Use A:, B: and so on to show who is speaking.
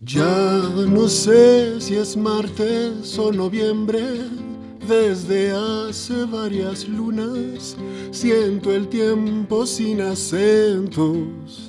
A: Ya no sé si es martes o noviembre, desde hace varias lunas siento el tiempo sin acentos.